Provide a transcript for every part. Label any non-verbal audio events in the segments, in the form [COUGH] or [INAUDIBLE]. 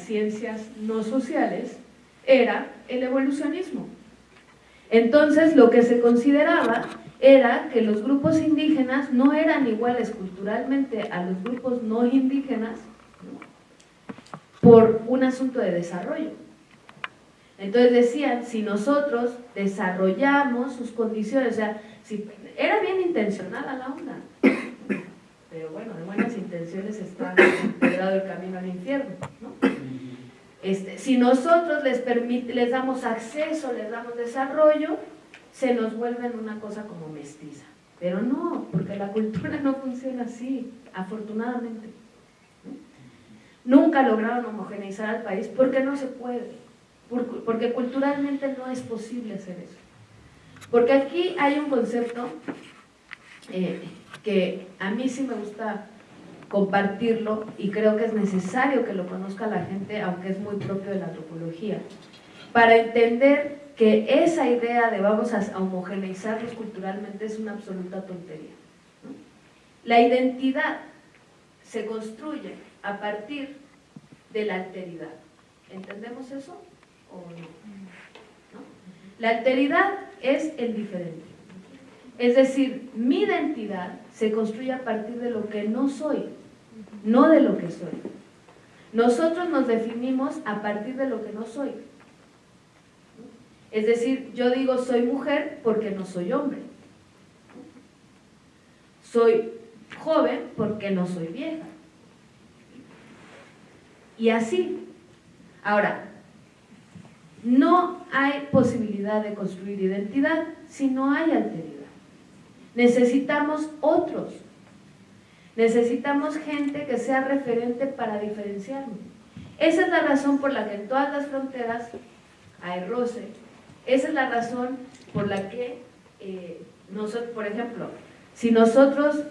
ciencias no sociales era el evolucionismo. Entonces lo que se consideraba era que los grupos indígenas no eran iguales culturalmente a los grupos no indígenas por un asunto de desarrollo. Entonces decían, si nosotros desarrollamos sus condiciones, o sea, si, era bien intencionada la onda, pero bueno, de buenas intenciones está [COUGHS] empedrado el camino al infierno, ¿no? Este, si nosotros les, damos acceso, les damos desarrollo, se nos vuelven una cosa como mestiza. Pero no, porque la cultura no funciona así, afortunadamente. Nunca lograron homogeneizar al país porque no se puede, porque culturalmente no es posible hacer eso. Porque aquí hay un concepto eh, que a mí sí me gusta compartirlo y creo que es necesario que lo conozca la gente, aunque es muy propio de la antropología, para entender que esa idea de vamos a homogeneizarlos culturalmente es una absoluta tontería. La identidad se construye a partir de la alteridad. ¿Entendemos eso o no? La alteridad es el diferente. Es decir, mi identidad se construye a partir de lo que no soy, no de lo que soy. Nosotros nos definimos a partir de lo que no soy. Es decir, yo digo soy mujer porque no soy hombre. Soy joven porque no soy vieja. Y así. Ahora, no hay posibilidad de construir identidad si no hay alteridad. Necesitamos otros. Necesitamos gente que sea referente para diferenciarnos. Esa es la razón por la que en todas las fronteras hay roce. Esa es la razón por la que eh, nosotros, por ejemplo, si nosotros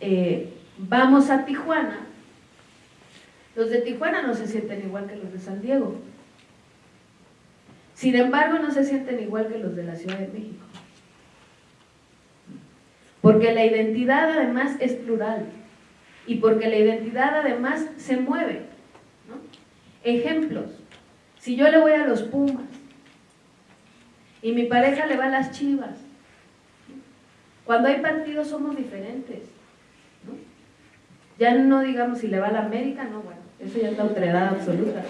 eh, vamos a Tijuana, los de Tijuana no se sienten igual que los de San Diego. Sin embargo, no se sienten igual que los de la Ciudad de México. Porque la identidad además es plural y porque la identidad además se mueve. Ejemplos, si yo le voy a los Pumas y mi pareja le va a las Chivas, cuando hay partidos somos diferentes. Ya no digamos si le va a la América, no, bueno, eso ya es la autoridad absoluta.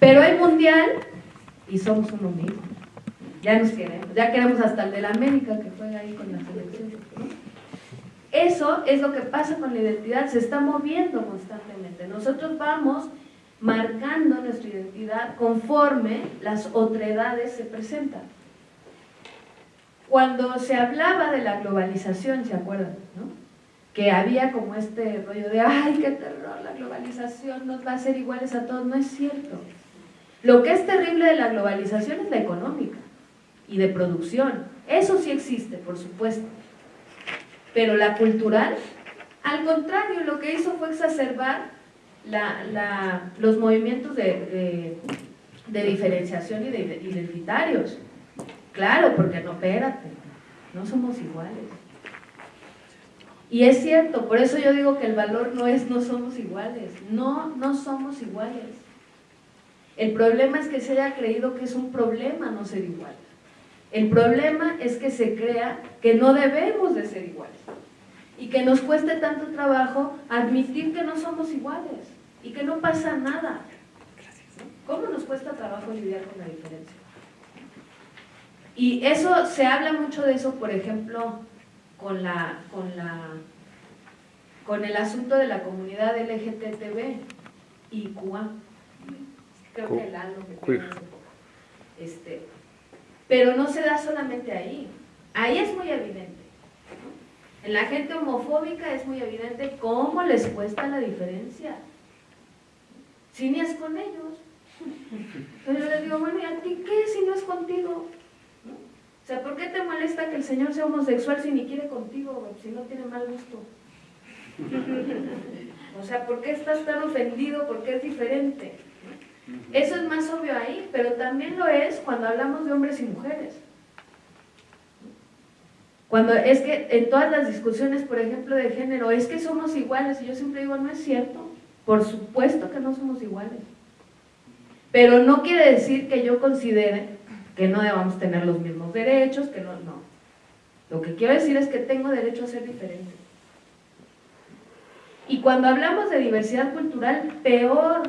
Pero hay mundial y somos uno mismo. Ya nos queremos, ya queremos hasta el de la América que juega ahí con la selección. Eso es lo que pasa con la identidad, se está moviendo constantemente. Nosotros vamos marcando nuestra identidad conforme las otredades se presentan. Cuando se hablaba de la globalización, ¿se acuerdan? Que había como este rollo de, ay, qué terror, la globalización nos va a hacer iguales a todos. No es cierto. Lo que es terrible de la globalización es la económica y de producción. Eso sí existe, por supuesto. Pero la cultural, al contrario, lo que hizo fue exacerbar los movimientos de, diferenciación y de identitarios. Claro, porque no, espérate, no somos iguales. Y es cierto, por eso yo digo que el valor no es no somos iguales. No, no somos iguales. El problema es que se haya creído que es un problema no ser igual. El problema es que se crea que no debemos de ser iguales y que nos cueste tanto trabajo admitir que no somos iguales y que no pasa nada. ¿Cómo nos cuesta trabajo lidiar con la diferencia? Y eso, se habla mucho de eso, por ejemplo, con, la, con, la, con el asunto de la comunidad LGTB y CUA. Creo que el algo que este, pero no se da solamente ahí. Ahí es muy evidente. En la gente homofóbica es muy evidente cómo les cuesta la diferencia. Si ni es con ellos. Pero yo les digo, bueno, ¿y a ti qué si no es contigo? O sea, ¿por qué te molesta que el Señor sea homosexual si ni quiere contigo, si no tiene mal gusto? [LAUGHS] O sea, ¿por qué estás tan ofendido? Porque es diferente. Eso es más obvio ahí, pero también lo es cuando hablamos de hombres y mujeres. Cuando es que en todas las discusiones, por ejemplo, de género, es que somos iguales, y yo siempre digo, no es cierto. Por supuesto que no somos iguales. Pero no quiere decir que yo considere que no debamos tener los mismos derechos, que no, no. Lo que quiero decir es que tengo derecho a ser diferente. Y cuando hablamos de diversidad cultural, peor,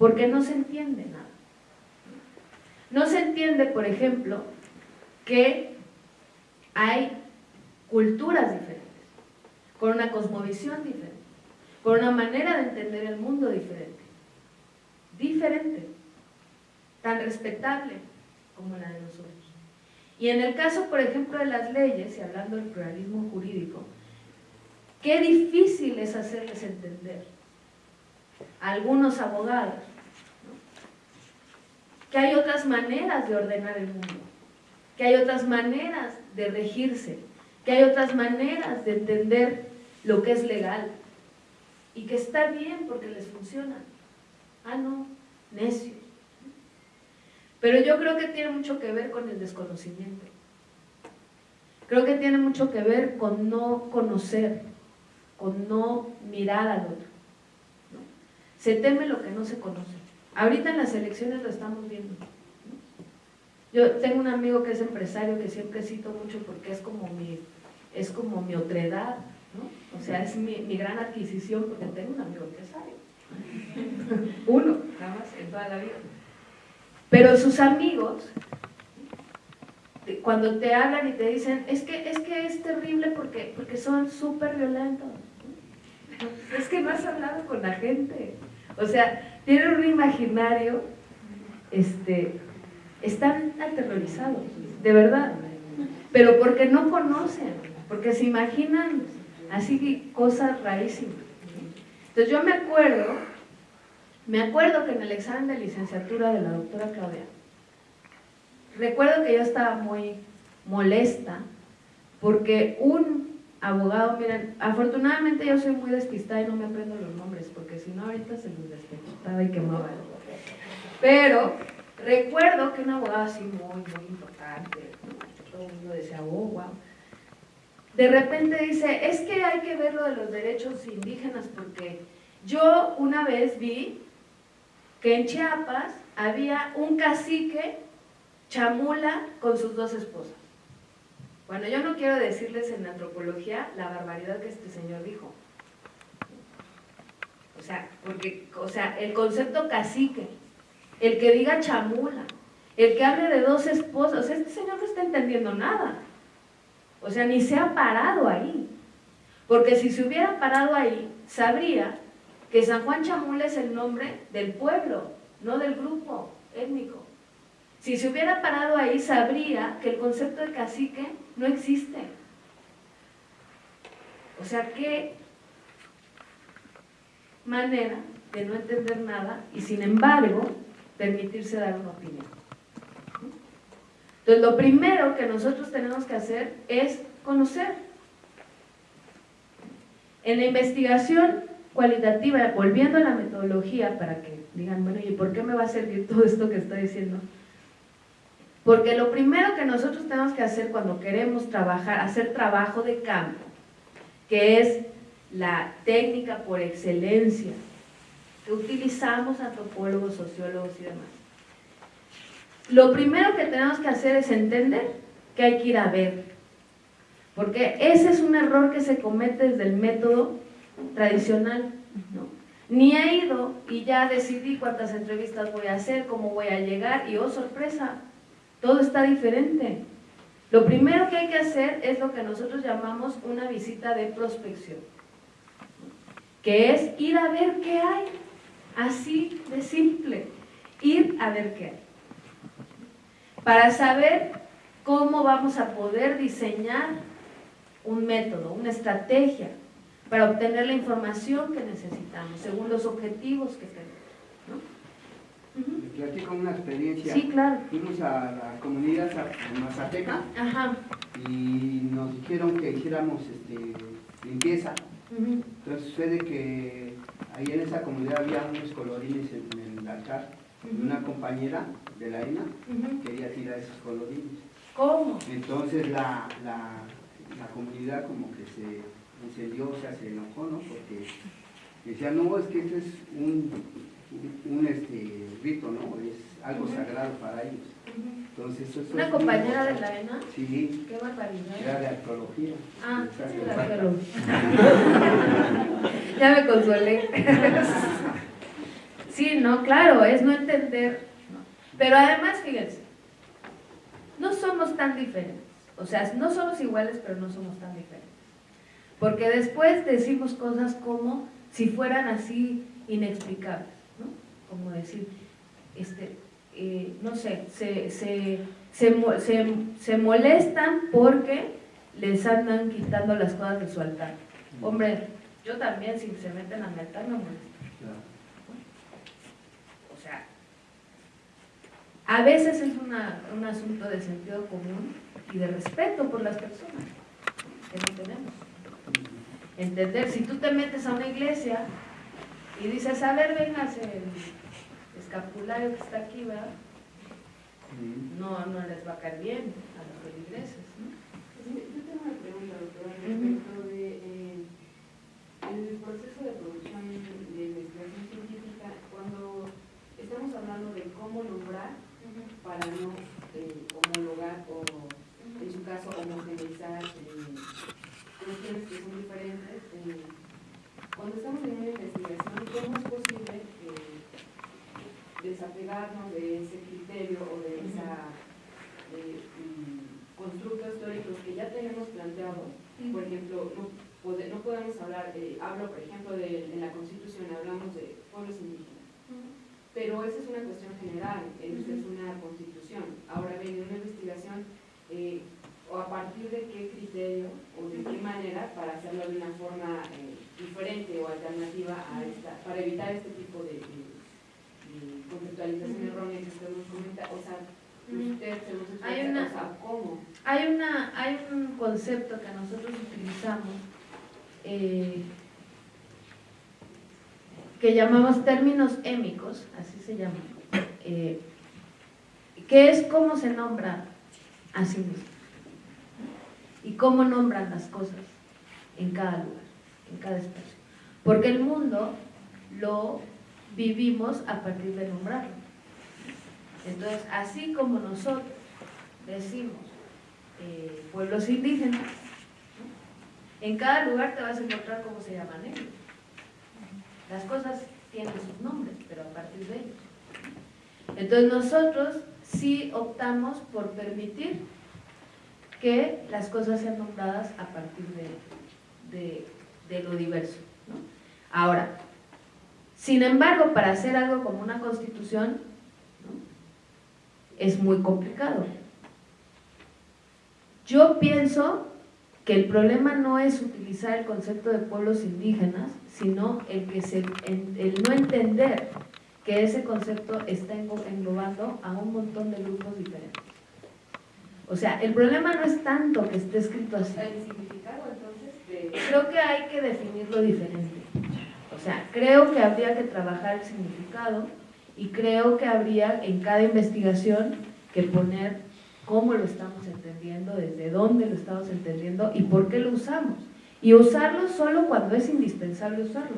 porque no se entiende nada. No se entiende, por ejemplo, que hay culturas diferentes, con una cosmovisión diferente, con una manera de entender el mundo diferente. Diferente, tan respetable como la de nosotros. Y en el caso, por ejemplo, de las leyes, y hablando del pluralismo jurídico, qué difícil es hacerles entender a algunos abogados que hay otras maneras de ordenar el mundo, que hay otras maneras de regirse, que hay otras maneras de entender lo que es legal y que está bien porque les funciona. Ah, no, necios. Pero yo creo que tiene mucho que ver con el desconocimiento. Creo que tiene mucho que ver con no conocer, con no mirar al otro. Se teme lo que no se conoce. Ahorita en las elecciones lo estamos viendo. Yo tengo un amigo que es empresario que siempre cito mucho porque es como mi, es como mi otredad, ¿no? O sea, es mi, gran adquisición porque tengo un amigo empresario. [LAUGHS] Uno, nada más, en toda la vida. Pero sus amigos, cuando te hablan y te dicen, es que es, que es terrible porque, porque son súper violentos. Es que no has hablado con la gente. O sea, tienen un imaginario este, están aterrorizados, de verdad, pero porque no conocen, porque se imaginan así cosas rarísimas. Entonces yo me acuerdo, me acuerdo que en el examen de licenciatura de la doctora Claudia, recuerdo que yo estaba muy molesta porque un abogado, miren, afortunadamente yo soy muy despistada y no me aprendo los nombres, porque si no ahorita se los despistaba y quemaba. Pero Recuerdo que un abogado así muy, muy importante, todo el mundo decía, oh, wow. De repente dice, es que hay que ver lo de los derechos indígenas porque yo una vez vi que en Chiapas había un cacique chamula con sus dos esposas. Bueno, yo no quiero decirles en antropología la barbaridad que este señor dijo. O sea, porque, o sea, el concepto cacique el que diga chamula, el que hable de dos esposas, este señor no está entendiendo nada. O sea, ni se ha parado ahí. Porque si se hubiera parado ahí, sabría que San Juan Chamula es el nombre del pueblo, no del grupo étnico. Si se hubiera parado ahí, sabría que el concepto de cacique no existe. O sea, qué manera de no entender nada y sin embargo permitirse dar una opinión. Entonces, lo primero que nosotros tenemos que hacer es conocer. En la investigación cualitativa, volviendo a la metodología, para que digan, bueno, ¿y por qué me va a servir todo esto que estoy diciendo? Porque lo primero que nosotros tenemos que hacer cuando queremos trabajar, hacer trabajo de campo, que es la técnica por excelencia utilizamos antropólogos, sociólogos y demás. Lo primero que tenemos que hacer es entender que hay que ir a ver, porque ese es un error que se comete desde el método tradicional. ¿no? Ni he ido y ya decidí cuántas entrevistas voy a hacer, cómo voy a llegar y oh sorpresa, todo está diferente. Lo primero que hay que hacer es lo que nosotros llamamos una visita de prospección, que es ir a ver qué hay. Así de simple. Ir a ver qué Para saber cómo vamos a poder diseñar un método, una estrategia para obtener la información que necesitamos, según los objetivos que tenemos. ¿No? platico una experiencia. Sí, claro. Fuimos a la comunidad Mazateca y nos dijeron que hiciéramos este, limpieza. Entonces sucede que ahí en esa comunidad había unos colorines en, el altar. Una compañera de la ENA quería tirar esos colorines. ¿Cómo? Entonces la, la, comunidad como que se encendió, o sea, se enojó, ¿no? Porque Decía, no, es que este es un, un, este, rito, ¿no? Es algo sagrado para ellos. Entonces, eso, ¿Una compañera de la ENA? Sí. Qué barbaridad. Era de arqueología. Ah, sí, de arqueología. [LAUGHS] ya me consuelé. [LAUGHS] sí, no, claro, es no entender. Pero además, fíjense, no somos tan diferentes. O sea, no somos iguales, pero no somos tan diferentes. Porque después decimos cosas como si fueran así inexplicables, ¿no? Como decir, este, eh, no sé, se, se, se, molestan porque les andan quitando las cosas de su altar. Hombre, yo también, si se meten a mi altar, me molesto. O sea, a veces es un asunto de sentido común y de respeto por las personas que no tenemos. Entender, si tú te metes a una iglesia y dices, a ver, vengas el escapulario que está aquí, ¿verdad? No, no les va a caer bien a los feligreses, ¿no? Yo tengo una pregunta, doctora, respecto de eh, el proceso de producción de investigación científica, cuando estamos hablando de cómo nombrar para no eh, homologar o, en su caso, homogeneizar eh, cuestiones que son diferentes. Eh, cuando estamos en una investigación, ¿cómo es posible eh, desapegarnos de ese criterio o de esa mm, constructos teóricos que ya tenemos planteados? Por ejemplo, no, no podemos hablar, eh, hablo por ejemplo de, en la Constitución, hablamos de pueblos indígenas. Pero esa es una cuestión general, esa es una constitución. Ahora bien, en una investigación, eh, o a partir de qué criterio o de qué manera para hacerlo de una forma eh, diferente o alternativa a esta, para evitar este tipo de, conceptualización errónea que usted nos comenta, o sea, usted se nos explica, hay una, o sea, ¿cómo? Hay, una, hay un concepto que nosotros utilizamos eh, que llamamos términos émicos, así se llama, eh, que es cómo se nombra a sí mismo y cómo nombran las cosas en cada lugar, en cada espacio. Porque el mundo lo vivimos a partir de nombrarlo. Entonces, así como nosotros decimos eh, pueblos indígenas, en cada lugar te vas a encontrar cómo se llaman ellos. Las cosas tienen sus nombres, pero a partir de ellos. Entonces nosotros sí optamos por permitir que las cosas sean nombradas a partir de, lo diverso. Ahora, sin embargo, para hacer algo como una constitución, es muy complicado. Yo pienso que el problema no es utilizar el concepto de pueblos indígenas, sino el, que se, el no entender que ese concepto está englobando a un montón de grupos diferentes. O sea, el problema no es tanto que esté escrito así. ¿El significado? Creo que hay que definirlo diferente. O sea, creo que habría que trabajar el significado y creo que habría en cada investigación que poner cómo lo estamos entendiendo, desde dónde lo estamos entendiendo y por qué lo usamos. Y usarlo solo cuando es indispensable usarlo.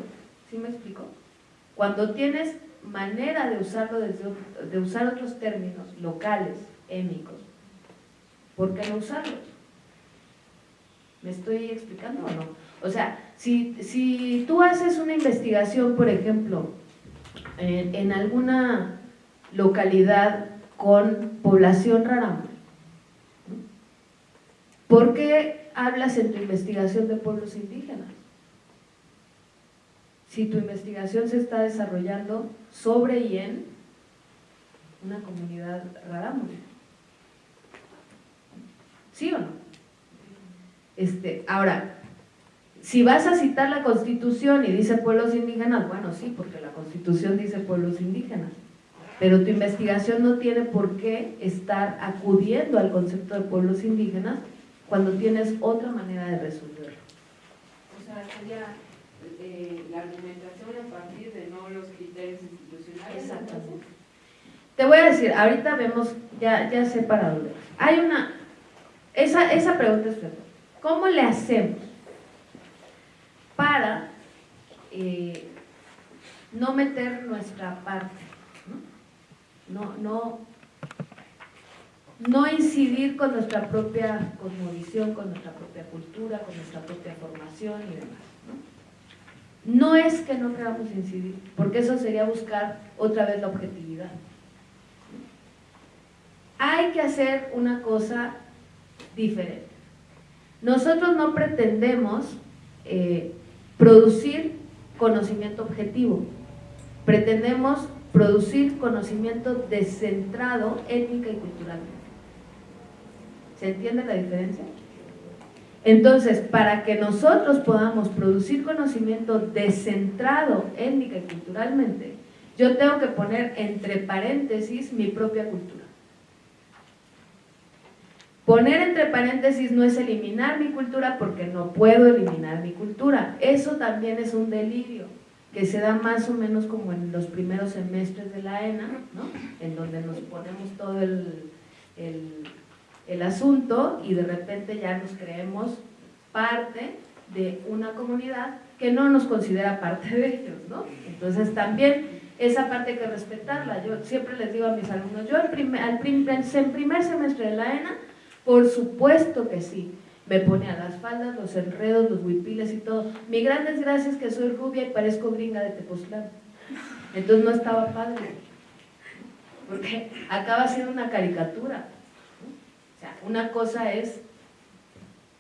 ¿Sí me explico? Cuando tienes manera de usarlo, desde, de usar otros términos locales, émicos, ¿por qué no usarlos? ¿Me estoy explicando o no? O sea, si, si tú haces una investigación, por ejemplo, en, alguna localidad con población rara, ¿por qué hablas en tu investigación de pueblos indígenas? Si tu investigación se está desarrollando sobre y en una comunidad rarámuri. ¿Sí o no? Este, ahora, si vas a citar la Constitución y dice pueblos indígenas, bueno, sí, porque la Constitución dice pueblos indígenas, pero tu investigación no tiene por qué estar acudiendo al concepto de pueblos indígenas cuando tienes otra manera de resolverlo. O sea, sería eh, la argumentación a partir de no los criterios institucionales. Exactamente. Te voy a decir, ahorita vemos, ya, ya sé para dónde. Hay una, esa, esa pregunta es ¿Cómo le hacemos para eh, no meter nuestra parte, no, no, no incidir con nuestra propia cosmovisión, con nuestra propia cultura, con nuestra propia formación y demás. ¿no? no es que no queramos incidir, porque eso sería buscar otra vez la objetividad. Hay que hacer una cosa diferente. Nosotros no pretendemos eh, producir conocimiento objetivo, pretendemos producir conocimiento descentrado étnica y culturalmente. ¿Se entiende la diferencia? Entonces, para que nosotros podamos producir conocimiento descentrado étnica y culturalmente, yo tengo que poner entre paréntesis mi propia cultura. Poner entre paréntesis no es eliminar mi cultura porque no puedo eliminar mi cultura. Eso también es un delirio que se da más o menos como en los primeros semestres de la ENA, ¿no? en donde nos ponemos todo el, el asunto y de repente ya nos creemos parte de una comunidad que no nos considera parte de ellos, ¿no? Entonces también esa parte hay que respetarla. Yo siempre les digo a mis alumnos, yo al primer, primer semestre de la ENA, por supuesto que sí, me pone a las faldas, los enredos, los huipiles y todo. Mi gran desgracia es que soy rubia y parezco gringa de Tepoztlán. Entonces no estaba padre, porque acaba siendo una caricatura una cosa es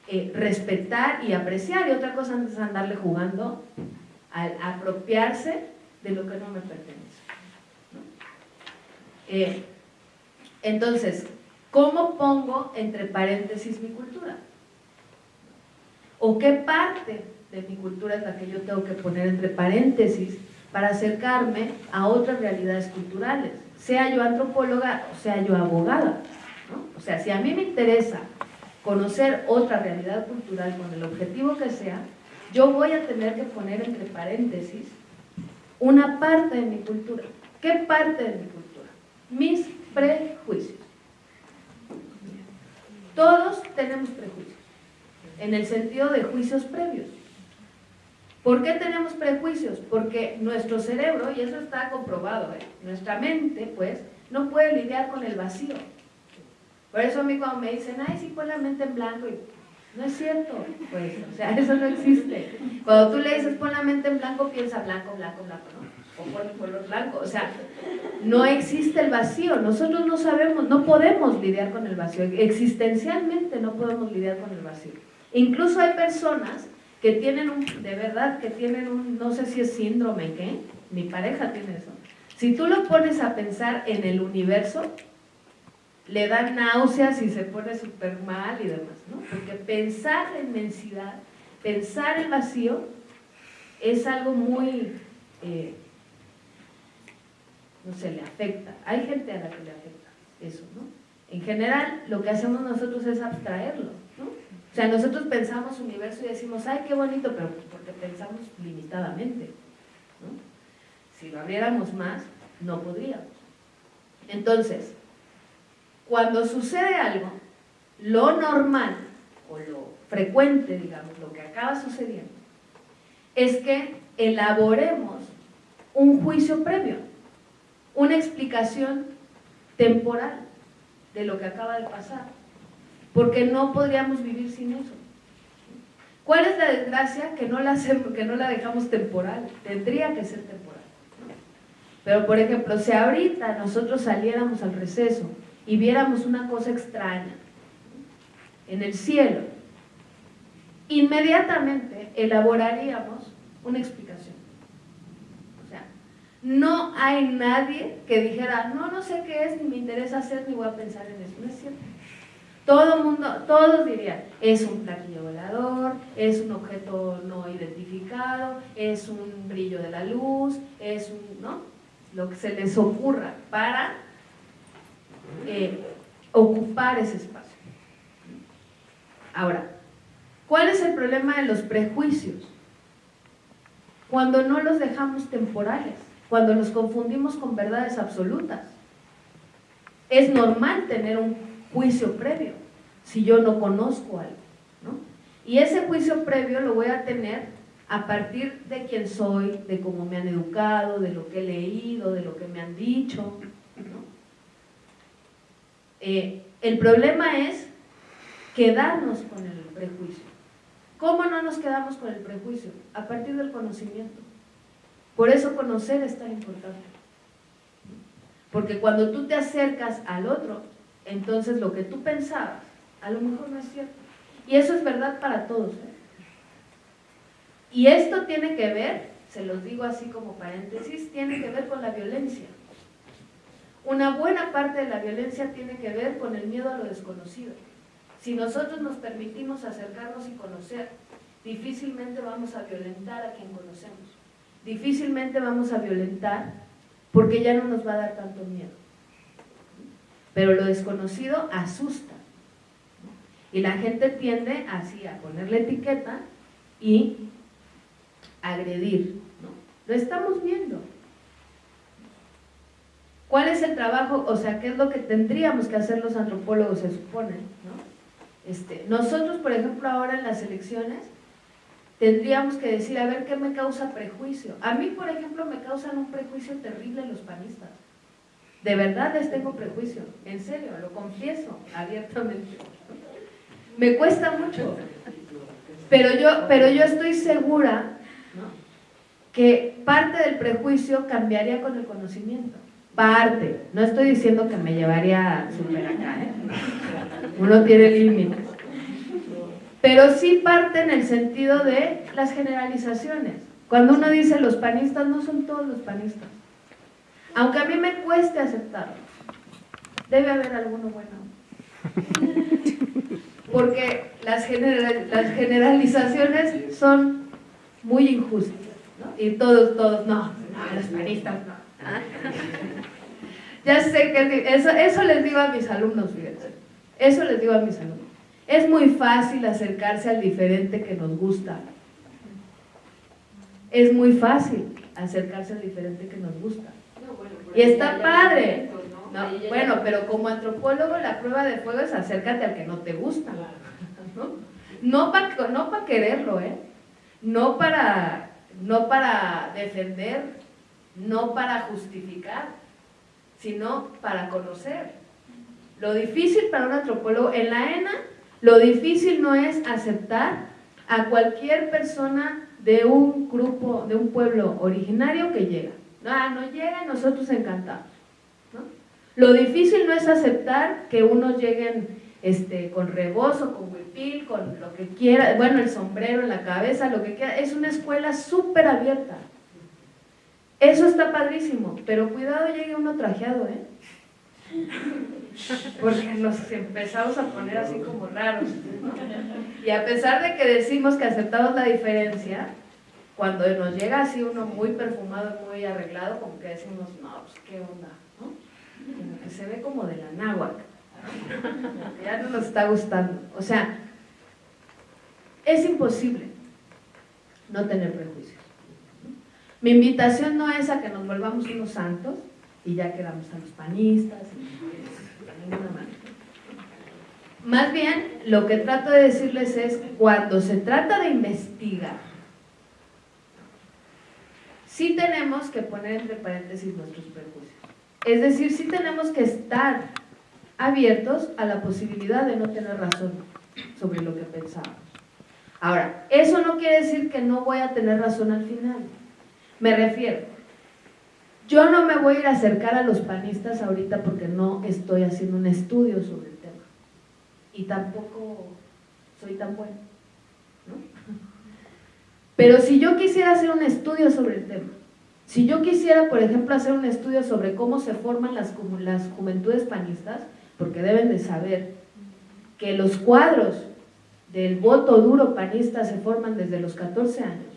eh, respetar y apreciar y otra cosa es andarle jugando al apropiarse de lo que no me pertenece. Eh, entonces, ¿cómo pongo entre paréntesis mi cultura? ¿O qué parte de mi cultura es la que yo tengo que poner entre paréntesis para acercarme a otras realidades culturales? Sea yo antropóloga o sea yo abogada. O sea, si a mí me interesa conocer otra realidad cultural con el objetivo que sea, yo voy a tener que poner entre paréntesis una parte de mi cultura. ¿Qué parte de mi cultura? Mis prejuicios. Todos tenemos prejuicios, en el sentido de juicios previos. ¿Por qué tenemos prejuicios? Porque nuestro cerebro, y eso está comprobado, ¿eh? nuestra mente, pues, no puede lidiar con el vacío. Por eso a mí cuando me dicen, ay, sí, pon la mente en blanco, no es cierto, pues, o sea, [LAUGHS] eso no existe. Cuando tú le dices, pon la mente en blanco, piensa blanco, blanco, blanco, ¿no? El color blanco, o sea, no existe el vacío, nosotros no sabemos, no podemos lidiar con el vacío, existencialmente no podemos lidiar con el vacío. Incluso hay personas que tienen un, de verdad, que tienen un, no sé si es síndrome, ¿qué? Mi pareja tiene eso. Si tú lo pones a pensar en el universo, le da náuseas y se pone súper mal y demás, ¿no? Porque pensar la inmensidad, pensar el vacío, es algo muy, eh, no sé, le afecta. Hay gente a la que le afecta eso, ¿no? En general, lo que hacemos nosotros es abstraerlo, ¿no? O sea, nosotros pensamos universo y decimos, ay, qué bonito, pero porque pensamos limitadamente, ¿no? Si lo abriéramos más, no podríamos. Entonces, cuando sucede algo, lo normal o lo frecuente, digamos, lo que acaba sucediendo, es que elaboremos un juicio previo, una explicación temporal de lo que acaba de pasar, porque no podríamos vivir sin eso. ¿Cuál es la desgracia? Que no la, que no la dejamos temporal, tendría que ser temporal. Pero, por ejemplo, si ahorita nosotros saliéramos al receso y viéramos una cosa extraña en el cielo, inmediatamente elaboraríamos una explicación. No hay nadie que dijera, no, no sé qué es, ni me interesa hacer, ni voy a pensar en eso. No es cierto. Todo mundo, todos dirían, es un platillo volador, es un objeto no identificado, es un brillo de la luz, es un, ¿no? Lo que se les ocurra para eh, ocupar ese espacio. Ahora, ¿cuál es el problema de los prejuicios? Cuando no los dejamos temporales, cuando los confundimos con verdades absolutas. Es normal tener un juicio previo si yo no conozco algo. Y ese juicio previo lo voy a tener a partir de quién soy, de cómo me han educado, de lo que he leído, de lo que me han dicho. Eh, el problema es quedarnos con el prejuicio. ¿Cómo no nos quedamos con el prejuicio? A partir del conocimiento. Por eso conocer es tan importante. Porque cuando tú te acercas al otro, entonces lo que tú pensabas, a lo mejor no es cierto. Y eso es verdad para todos. ¿eh? Y esto tiene que ver, se los digo así como paréntesis, tiene que ver con la violencia. Una buena parte de la violencia tiene que ver con el miedo a lo desconocido. Si nosotros nos permitimos acercarnos y conocer, difícilmente vamos a violentar a quien conocemos. Difícilmente vamos a violentar porque ya no nos va a dar tanto miedo. Pero lo desconocido asusta. Y la gente tiende así a ponerle etiqueta y agredir. Lo estamos viendo. ¿Cuál es el trabajo? O sea, ¿qué es lo que tendríamos que hacer los antropólogos, se supone? Este, nosotros, por ejemplo, ahora en las elecciones, tendríamos que decir, a ver, ¿qué me causa prejuicio? A mí, por ejemplo, me causan un prejuicio terrible los panistas. De verdad les tengo prejuicio, en serio, lo confieso abiertamente. Me cuesta mucho. Pero yo, pero yo estoy segura que parte del prejuicio cambiaría con el conocimiento. Parte. No estoy diciendo que me llevaría super acá, ¿eh? Uno tiene límites. Pero sí parte en el sentido de las generalizaciones. Cuando uno dice los panistas, no son todos los panistas. Aunque a mí me cueste aceptarlo. Debe haber alguno bueno. [LAUGHS] Porque las, las generalizaciones son muy injustas. Y todos, todos, no, no, los panistas no. [LAUGHS] ya sé que eso, eso les digo a mis alumnos, fíjense. Eso les digo a mis alumnos. Es muy fácil acercarse al diferente que nos gusta. Es muy fácil acercarse al diferente que nos gusta. y está padre. bueno, pero como antropólogo la prueba de fuego es acércate al que no te gusta. No para no pa quererlo, ¿eh? No para no para defender, no para justificar, sino para conocer. Lo difícil para un antropólogo, en la ENA, lo difícil no es aceptar a cualquier persona de un grupo, de un pueblo originario que llega. Ah, no llega y nosotros encantados. Lo difícil no es aceptar que unos lleguen este, con rebozo, con huipil, con lo que quiera, bueno, el sombrero en la cabeza, lo que quiera. Es una escuela súper abierta. Eso está padrísimo, pero cuidado llegue uno trajeado, ¿eh? Porque nos empezamos a poner así como raros. Y a pesar de que decimos que aceptamos la diferencia, cuando nos llega así uno muy perfumado, muy arreglado, como que decimos, no, pues qué onda, ¿no? Como que se ve como de la náhuatl ya no nos está gustando. O sea, es imposible no tener prejuicios. Mi invitación no es a que nos volvamos unos santos y ya quedamos a los panistas, y, ninguna. Más bien, lo que trato de decirles es, cuando se trata de investigar, sí tenemos que poner entre paréntesis nuestros prejuicios. Es decir, sí tenemos que estar abiertos a la posibilidad de no tener razón sobre lo que pensamos. Ahora, eso no quiere decir que no voy a tener razón al final. Me refiero, yo no me voy a ir a acercar a los panistas ahorita porque no estoy haciendo un estudio sobre el tema. Y tampoco soy tan bueno. [LAUGHS] Pero si yo quisiera hacer un estudio sobre el tema, si yo quisiera, por ejemplo, hacer un estudio sobre cómo se forman las, las juventudes panistas, porque deben de saber que los cuadros del voto duro panista se forman desde los 14 años.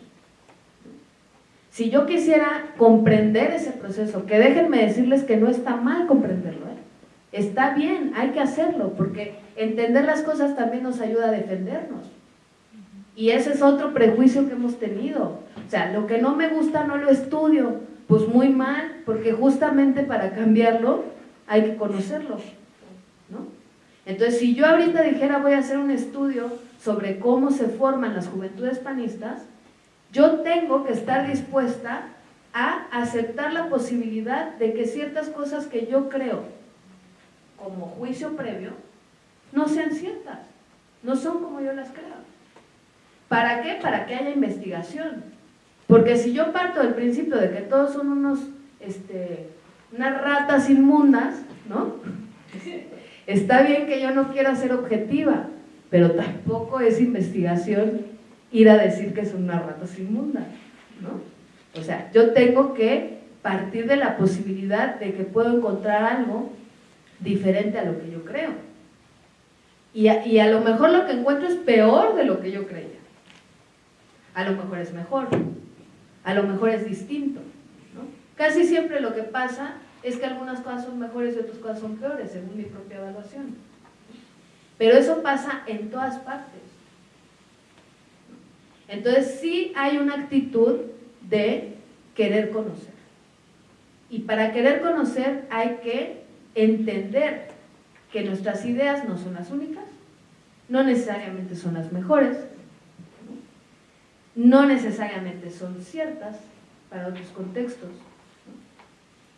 Si yo quisiera comprender ese proceso, que déjenme decirles que no está mal comprenderlo, ¿eh? está bien, hay que hacerlo, porque entender las cosas también nos ayuda a defendernos. Y ese es otro prejuicio que hemos tenido. O sea, lo que no me gusta no lo estudio, pues muy mal, porque justamente para cambiarlo hay que conocerlo. Entonces, si yo ahorita dijera voy a hacer un estudio sobre cómo se forman las juventudes panistas, yo tengo que estar dispuesta a aceptar la posibilidad de que ciertas cosas que yo creo como juicio previo no sean ciertas, no son como yo las creo. ¿Para qué? Para que haya investigación. Porque si yo parto del principio de que todos son unos, este, unas ratas inmundas, ¿no? [LAUGHS] Está bien que yo no quiera ser objetiva, pero tampoco es investigación ir a decir que son unas ratas inmundas, ¿no? O sea, yo tengo que partir de la posibilidad de que puedo encontrar algo diferente a lo que yo creo. Y a, lo mejor lo que encuentro es peor de lo que yo creía. A lo mejor es mejor, a lo mejor es distinto. Casi siempre lo que pasa es que algunas cosas son mejores y otras cosas son peores, según mi propia evaluación. Pero eso pasa en todas partes. Entonces sí hay una actitud de querer conocer. Y para querer conocer hay que entender que nuestras ideas no son las únicas, no necesariamente son las mejores, no necesariamente son ciertas para otros contextos.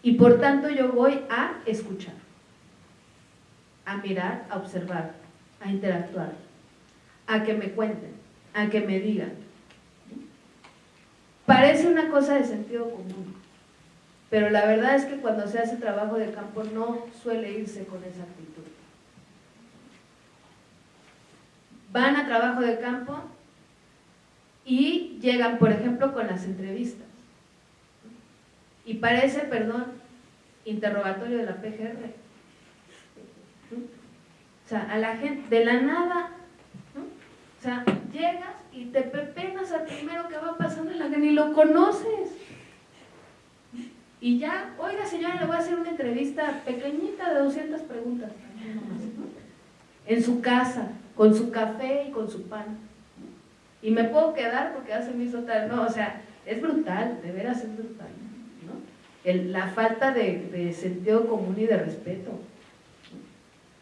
Y por tanto yo voy a escuchar, a mirar, a observar, a interactuar, a que me cuenten, a que me digan. Parece una cosa de sentido común, pero la verdad es que cuando se hace trabajo de campo no suele irse con esa actitud. Van a trabajo de campo y llegan, por ejemplo, con las entrevistas. Y parece, perdón, interrogatorio de la PGR. O sea, a la gente, de la nada, o sea, llegas y te pepenas al primero que va pasando en la que ni lo conoces. Y ya, oiga señora, le voy a hacer una entrevista pequeñita de 200 preguntas. En su casa, con su café y con su pan. Y me puedo quedar porque hace mi tal. No, o sea, es brutal, de veras es brutal. ¿no? la falta de sentido común y de respeto.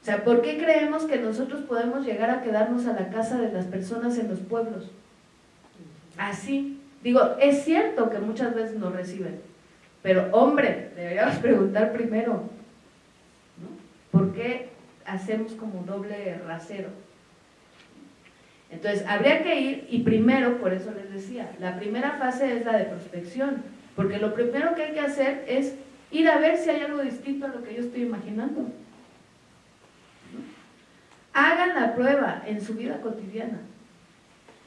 O sea, ¿por qué creemos que nosotros podemos llegar a quedarnos a la casa de las personas en los pueblos? Así. Digo, es cierto que muchas veces nos reciben, pero hombre, deberíamos [LAUGHS] preguntar primero, ¿no? ¿por qué hacemos como doble rasero? Entonces, habría que ir, y primero, por eso les decía, la primera fase es la de prospección, porque lo primero que hay que hacer es ir a ver si hay algo distinto a lo que yo estoy imaginando. Hagan la prueba en su vida cotidiana.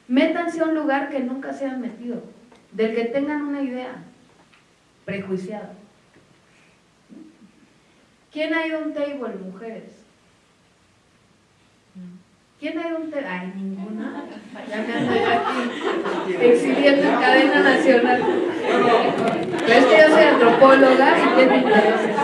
Métanse a un lugar que nunca se han metido, del que tengan una idea prejuiciada. ¿Quién ha ido a un table, mujeres? ¿Quién ha ido a un table? Ay, ninguna. Ya me ando aquí exhibiendo en cadena nacional. Pero es que yo soy antropóloga y tengo intereses.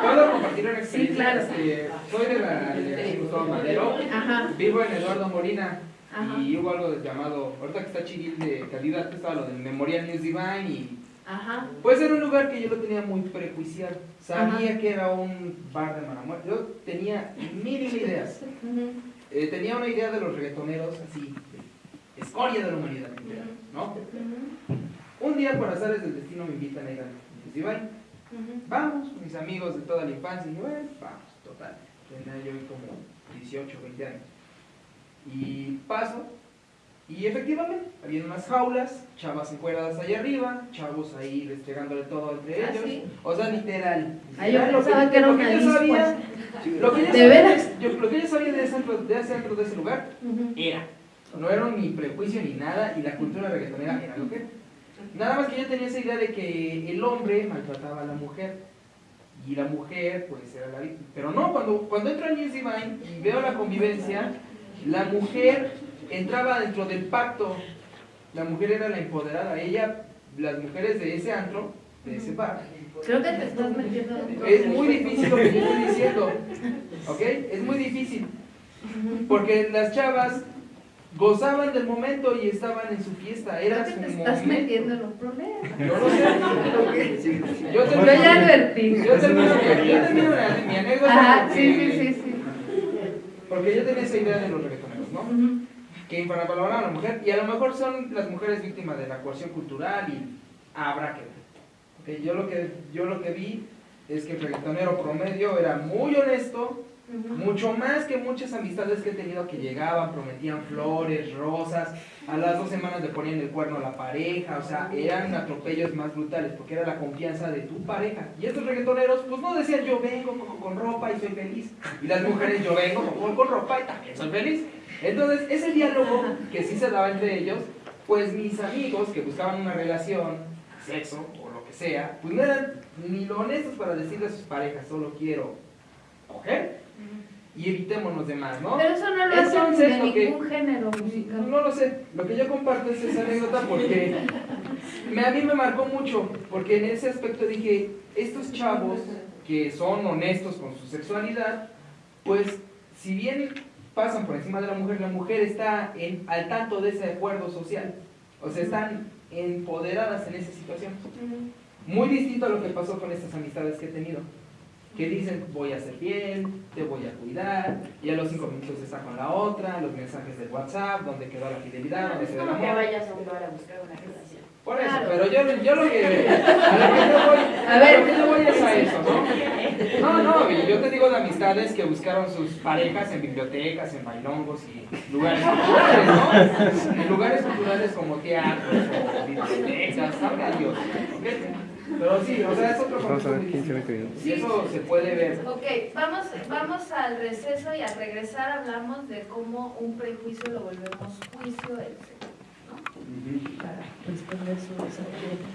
¿Puedo compartir una experiencia? Sí, claro. Este, soy de la de Gustavo Madero, Ajá. vivo en Eduardo Molina Ajá. y hubo algo llamado, ahorita que está chiquil de calidad, que estaba lo del Memorial News Divine y Ajá. pues era un lugar que yo lo tenía muy prejuiciado. Sabía que era un bar de mala muerte. Yo tenía mil ideas. Eh, tenía una idea de los reggaetoneros así, de escoria de la humanidad, ¿no? Un día por azares del destino me invitan a ir al News Vamos, mis amigos de toda la infancia, y yo, bueno, vamos, total. Tenía yo como 18, 20 años. Y paso, y efectivamente, había unas jaulas, chavas encueradas allá arriba, chavos ahí restregándole todo entre ¿Ah, ellos. sí? O sea, literal. Ah, yo pensaba que era una sabía, lo que ¿De sabía veras? yo- lo que yo sabía de ese antro de, ese antro, de ese lugar era. No era ni prejuicio ni nada, y la cultura reggaetonera era lo que era. Nada más que yo tenía esa idea de que el hombre maltrataba a la mujer y la mujer pues era la víctima. Pero no, cuando, cuando entro al News Divine y veo la convivencia, la mujer entraba dentro del pacto, la mujer era la empoderada, ella, las mujeres de ese antro, de ese bar. Creo que te estás metiendo en Es muy difícil lo que yo estoy diciendo, [LAUGHS] ¿ok? Es muy difícil, porque las chavas gozaban del momento y estaban en su fiesta, era que te estás momento. metiendo en un problema. Yo no sé. Yo Yo termino, ya advertí. yo termino, yo termino mi, mi anécdota Ajá, porque, sí, sí, sí, sí. porque yo tenía esa idea de los reggaetoneros, ¿no? Que infravaloran a la mujer y a lo mejor son las mujeres víctimas de la coerción cultural y habrá que ver. Yo, lo que, yo lo que vi es que el reggaetonero promedio era muy honesto, mucho más que muchas amistades que he tenido que llegaban, prometían flores, rosas, a las dos semanas le ponían el cuerno a la pareja, o sea, eran atropellos más brutales porque era la confianza de tu pareja. Y estos reggaetoneros, pues no decían yo vengo con, con ropa y soy feliz. Y las mujeres yo vengo con, con ropa y también soy feliz. Entonces, ese diálogo que sí se daba entre ellos, pues mis amigos que buscaban una relación, sexo o lo que sea, pues no eran ni lo honestos para decirle a sus parejas, solo quiero coger y evitémonos de más, ¿no? Pero eso no lo Entonces, hacen de que- ningún género musical. No lo sé, lo que yo comparto es esa anécdota porque me, a mí me marcó mucho, porque en ese aspecto dije, estos chavos que son honestos con su sexualidad, pues si bien pasan por encima de la mujer, la mujer está en, al tanto de ese acuerdo social, o sea, están empoderadas en esa situación. Muy distinto a lo que pasó con estas amistades que he tenido. Que dicen, voy a ser fiel, te voy a cuidar, y a los cinco minutos está con la otra, los mensajes del WhatsApp, donde quedó la fidelidad, donde quedó el vayas a un bar a buscar una relación. Por eso, Claro. pero yo, yo lo que, a lo que yo voy, A ver. que yo voy es a eso, ¿no? [LAUGHS] No, no, yo te digo de amistades que buscaron sus parejas en bibliotecas, en bailongos y lugares culturales, ¿no? En lugares culturales como teatros o bibliotecas, sabrá Dios. Pero sí, o sea, es otro Vamos a ver concepto 15, muy 20 distinto. minutos. Y eso se puede ver. Ok, vamos, vamos al receso y al regresar hablamos de cómo un prejuicio lo volvemos juicio del sexo, ¿no? Para responder su esa pregunta.